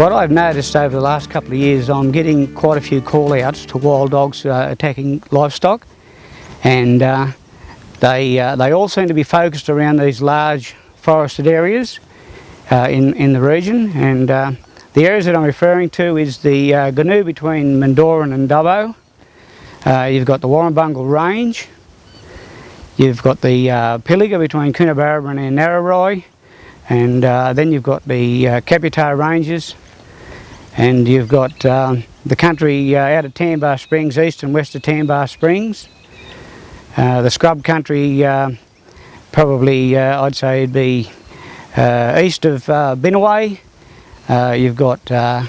What I've noticed over the last couple of years, I'm getting quite a few call-outs to wild dogs uh, attacking livestock, and uh, they uh, they all seem to be focused around these large forested areas uh, in in the region. And uh, the areas that I'm referring to is the uh, Goonoo between Mendooran and Dubbo. you've got the Warrumbungle Range. You've got the Pilliga between Coonabarabran and Narrabri. And then you've got the Kaputar Ranges and you've got uh, the country uh, out of Tambar Springs, east and west of Tambar Springs. Uh, the scrub country, uh, probably uh, I'd say it'd be uh, east of uh, Binnaway. you've got the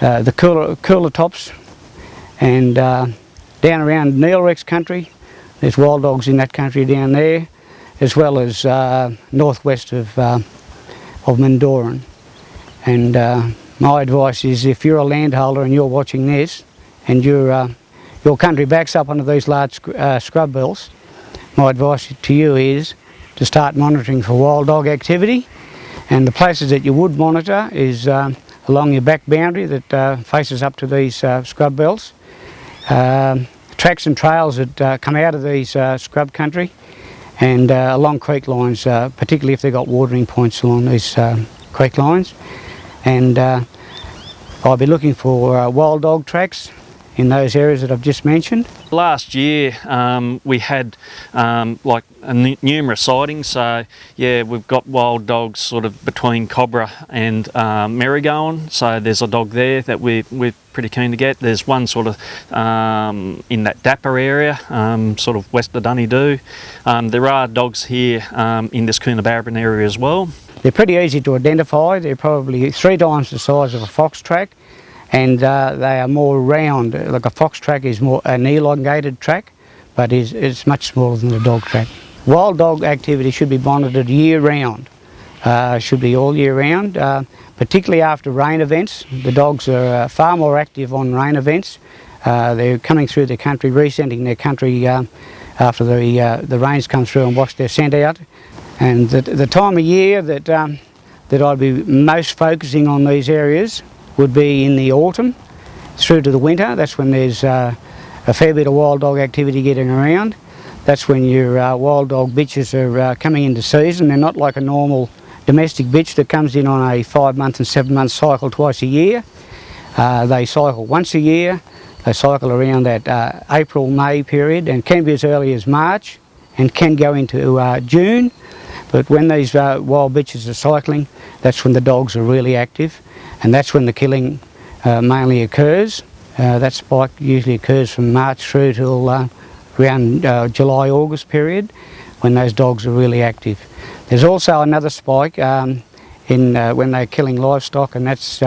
Coolah, Coolah Tops and down around Neilrex country. There's wild dogs in that country down there, as well as northwest of, of Mendooran. And my advice is if you're a landholder and you're watching this and your uh, your country backs up onto these large uh, scrub bills, my advice to you is to start monitoring for wild dog activity and the places that you would monitor is uh, along your back boundary that uh, faces up to these uh, scrub belts. Um, tracks and trails that come out of these scrub country and along creek lines, particularly if they've got watering points along these creek lines and uh, I'll be looking for uh, wild dog tracks in those areas that I've just mentioned. Last year um, we had um, like numerous sightings so yeah we've got wild dogs sort of between Cobbora and um, Merrygoen so there's a dog there that we, we're pretty keen to get. There's one sort of um, in that Dapper area um, sort of west of Dunedoo. Um, there are dogs here um, in this Coonabarabran area as well. They're pretty easy to identify. They're probably three times the size of a fox track and uh, they are more round. Like a fox track is more an elongated track but is, it's much smaller than a dog track. Wild dog activity should be monitored year round. Uh, should be all year round, uh, particularly after rain events. The dogs are uh, far more active on rain events. Uh, they're coming through the country, rescenting their country uh, after the, the rains come through and wash their scent out. And the, the time of year that, um, that I'd be most focusing on these areas would be in the autumn through to the winter. That's when there's uh, a fair bit of wild dog activity getting around. That's when your uh, wild dog bitches are uh, coming into season. They're not like a normal domestic bitch that comes in on a five month and seven month cycle twice a year. Uh, they cycle once a year. They cycle around that uh, April-May period and can be as early as March and can go into uh, June. But when these uh, wild bitches are cycling, that's when the dogs are really active and that's when the killing uh, mainly occurs. Uh, that spike usually occurs from March through till uh, around uh, July, August period when those dogs are really active. There's also another spike um, in uh, when they're killing livestock and that's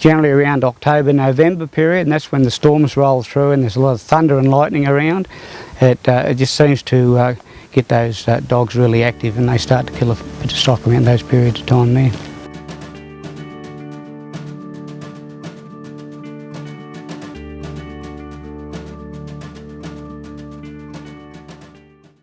generally around October, November period and that's when the storms roll through and there's a lot of thunder and lightning around. It, it just seems to get those uh, dogs really active and they start to kill a bit of stock around those periods of time there.